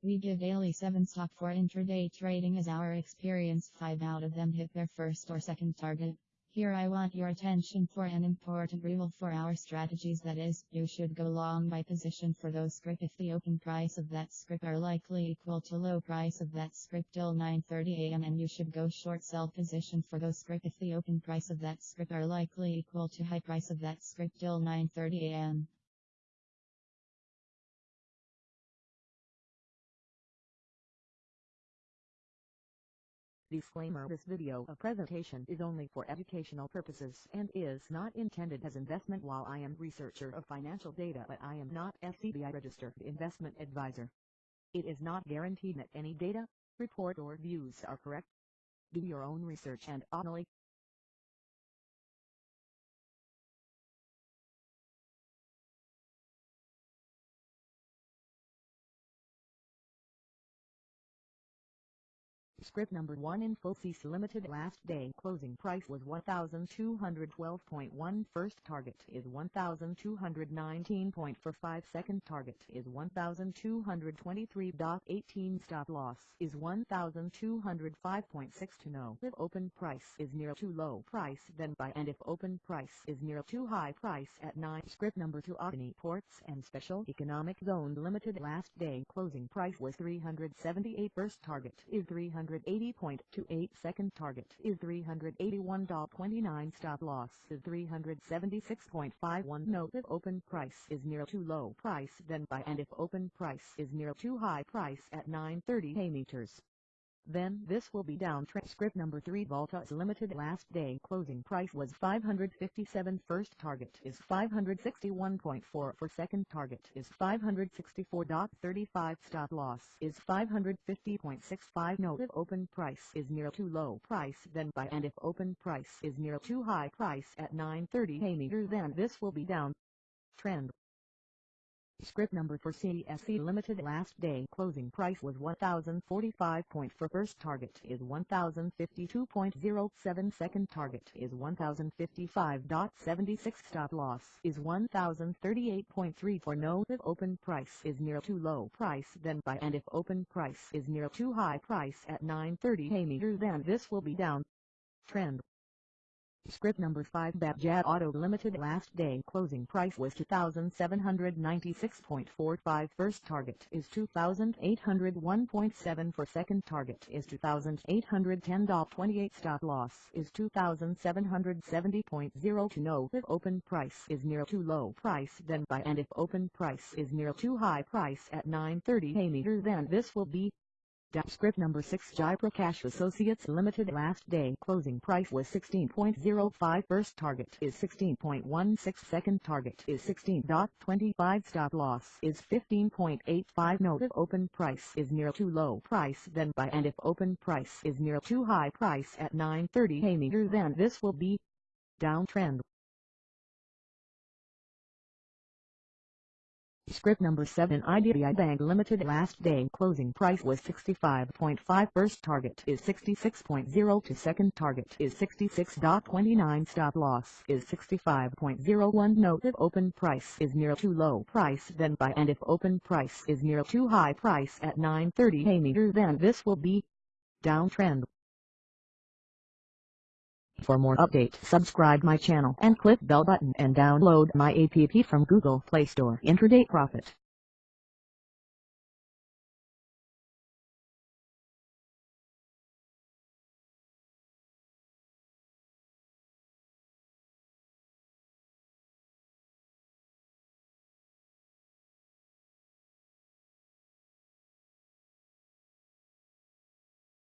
We give daily 7 stock for intraday trading as our experience 5 out of them hit their first or second target. Here I want your attention for an important rule for our strategies that is, you should go long by position for those script if the open price of that script are likely equal to low price of that script till 9.30 am and you should go short sell position for those script if the open price of that script are likely equal to high price of that script till 9.30 am. Disclaimer This video a presentation is only for educational purposes and is not intended as investment while I am researcher of financial data but I am not SEBI registered investment advisor. It is not guaranteed that any data, report or views are correct. Do your own research and only Script number 1 in Infosys Limited last day. Closing price was 1212.1 first target is 1219.45 second target is 1223.18 stop loss is 1205.6 to know if open price is near too low price then buy. And if open price is near too high price at 9 script number 2 Adani Ports and Special Economic Zone Limited last day. Closing price was 378 first target is 300 380.28 second target is 381.29 stop loss is 376.51 note if open price is near too low price then buy. And if open price is near too high price at 930 meters then this will be down. Transcript number 3 Voltas Limited. Last day closing price was 557 first target is 561.4 for second target is 564.35 stop loss is 550.65 note if open price is near too low price then buy. And if open price is near too high price at 930 a meter then this will be down. Trend Script number for CSE Limited last day closing price was 1045 point for first target is 1052.07 second target is 1055.76 stop loss is 1038.3 for no if open price is near too low price then buy and if open price is near too high price at 930 a meter then this will be down. Trend Script number 5 Bajaj Auto Limited last day closing price was 2796.45 first target is 2801.7 for second target is 2810.28 stop loss is 2770.0 to know if open price is near too low price then buy. And if open price is near too high price at 930 meter then this will be Script number 6 Jaiprakash Associates Limited last day. Closing price was 16.05 first target is 16.16 second target is 16.25 stop loss is 15.85 note if open price is near too low price then buy. And if open price is near too high price at 930 meter then. This will be downtrend Script number 7 IDBI Bank Limited last day closing price was 65.5 first target is 66.0 to second target is 66.29 stop loss is 65.01 note if open price is near too low price then buy and if open price is near too high price at 930 meter then this will be downtrend for more updates subscribe my channel and click bell button and download my app from Google Play Store. Intraday Profit